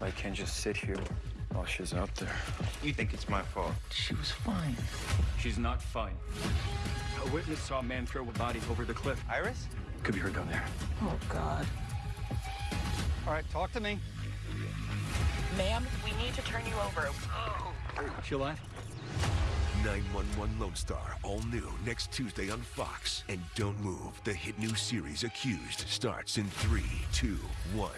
I can't just sit here while she's out there. You think it's my fault? She was fine. She's not fine. A witness saw a man throw a body over the cliff. Iris? Could be her down there. Oh, God. All right, talk to me. Ma'am, we need to turn you over. Oh. She alive? 911 Lone Star, all new next Tuesday on Fox. And don't move. The hit new series Accused starts in 3, 2, 1.